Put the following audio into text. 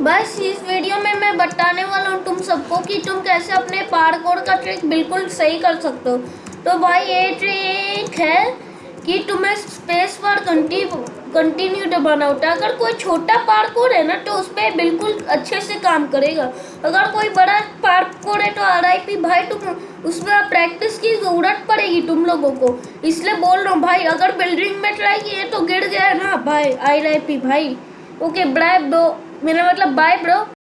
बस इस वीडियो में मैं बताने वाला हूँ तुम सबको कि तुम कैसे अपने पार्कोर का ट्रिक बिल्कुल सही कर सकते हो। तो भाई, ये ट्रिक है कि तुम्हें स्पेस पर कंटिन्यू दबाना होता है अगर कोई छोटा पार्कोर है ना तो उस पर बिल्कुल अच्छे से काम करेगा। अगर कोई बड़ा पार्कोर है तो आर भाई, तुम उसमें प्रैक्टिस की ज़रूरत पड़ेगी तुम लोगों को। इसलिए बोल रहा हूँ, भाई, अगर बिल्डिंग में ट्राई किए तो गिर गया ना, भाई आई पी भाई। ओके ब्राइब दो। మీరు అట్లా బాయ్ బ్రో